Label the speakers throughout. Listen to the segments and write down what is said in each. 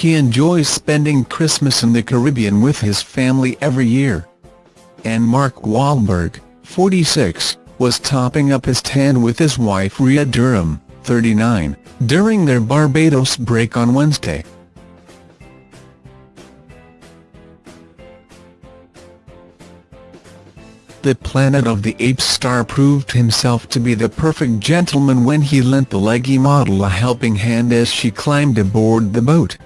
Speaker 1: He enjoys spending Christmas in the Caribbean with his family every year. And Mark Wahlberg, 46, was topping up his tan with his wife Rhea Durham, 39, during their Barbados break on Wednesday. The Planet of the Apes star proved himself to be the perfect gentleman when he lent the leggy model a helping hand as she climbed aboard the boat.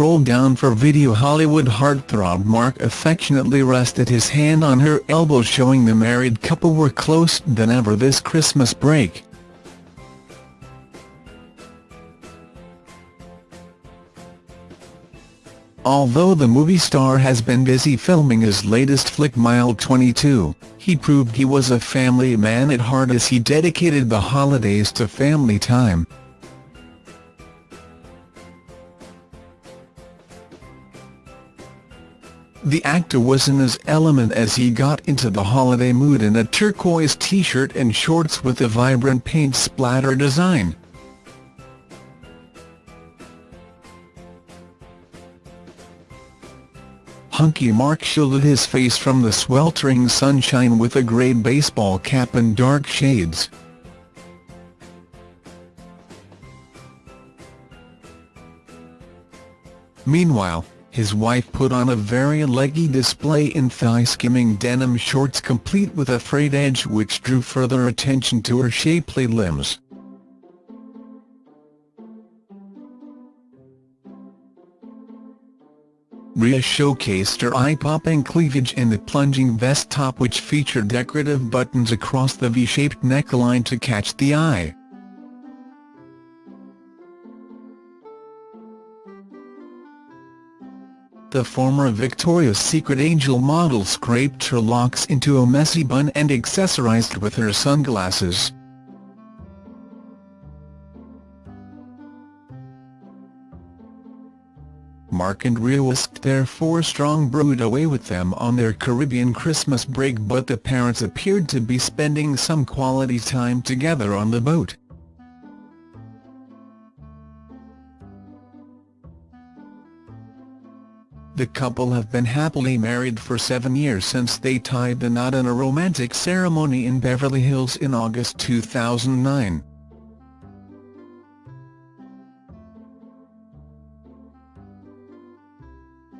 Speaker 1: Scroll down for video Hollywood heartthrob Mark affectionately rested his hand on her elbow showing the married couple were closer than ever this Christmas break. Although the movie star has been busy filming his latest flick Mile 22, he proved he was a family man at heart as he dedicated the holidays to family time. The actor was in his element as he got into the holiday mood in a turquoise t-shirt and shorts with a vibrant paint splatter design. Hunky Mark shielded his face from the sweltering sunshine with a grey baseball cap and dark shades. Meanwhile, his wife put on a very leggy display in thigh-skimming denim shorts complete with a frayed edge which drew further attention to her shapely limbs. Rhea showcased her eye-popping cleavage in the plunging vest top which featured decorative buttons across the V-shaped neckline to catch the eye. The former Victoria's Secret angel model scraped her locks into a messy bun and accessorized with her sunglasses. Mark and Rhea whisked their four-strong brood away with them on their Caribbean Christmas break but the parents appeared to be spending some quality time together on the boat. The couple have been happily married for seven years since they tied the knot in a romantic ceremony in Beverly Hills in August 2009.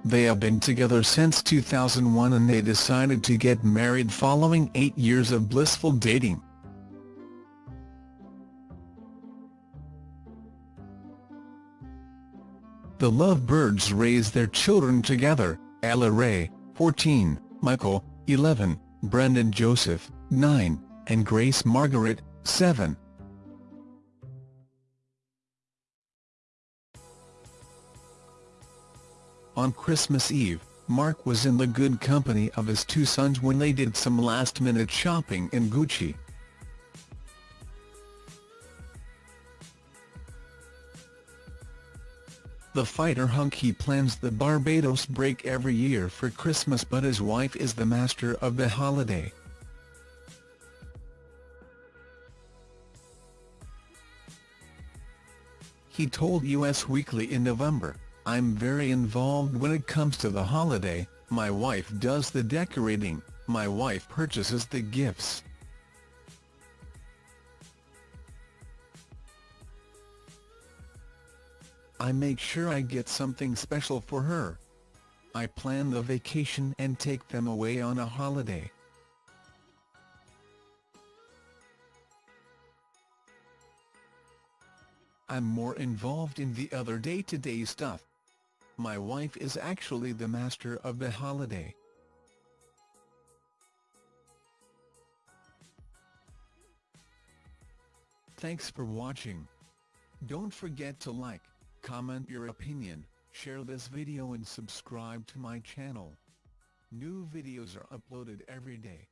Speaker 1: They have been together since 2001 and they decided to get married following eight years of blissful dating. The lovebirds raised their children together, Ella Rae, 14, Michael, 11, Brendan Joseph, 9, and Grace Margaret, 7. On Christmas Eve, Mark was in the good company of his two sons when they did some last-minute shopping in Gucci. The fighter hunky plans the Barbados break every year for Christmas but his wife is the master of the holiday. He told Us Weekly in November, I'm very involved when it comes to the holiday, my wife does the decorating, my wife purchases the gifts. I make sure I get something special for her. I plan the vacation and take them away on a holiday. I'm more involved in the other day-to-day -day stuff. My wife is actually the master of the holiday. Thanks for watching. Don't forget to like, comment your opinion, share this video and subscribe to my channel. New videos are uploaded every day.